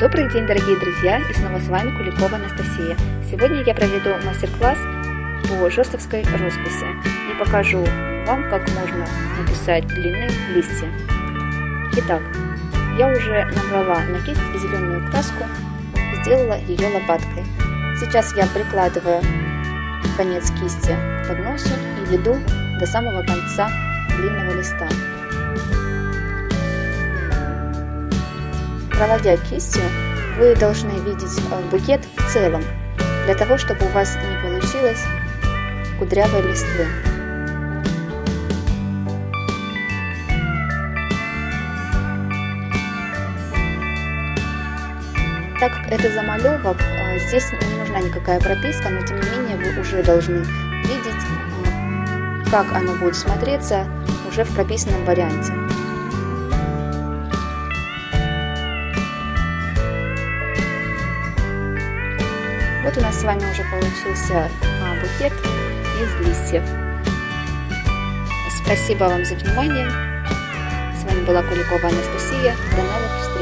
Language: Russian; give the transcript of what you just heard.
Добрый день, дорогие друзья, и снова с вами Куликова Анастасия. Сегодня я проведу мастер-класс по жестовской росписи и покажу вам, как можно написать длинные листья. Итак, я уже набрала на кисть зеленую краску, сделала ее лопаткой. Сейчас я прикладываю конец кисти к подносу и веду до самого конца длинного листа. Проводя кистью, вы должны видеть э, букет в целом, для того, чтобы у вас не получилось кудрявой листвы. Так как это замалевок, э, здесь не нужна никакая прописка, но тем не менее вы уже должны видеть, э, как оно будет смотреться уже в прописанном варианте. Вот у нас с вами уже получился а, букет из листьев. Спасибо вам за внимание. С вами была Куликова Анастасия. До новых встреч!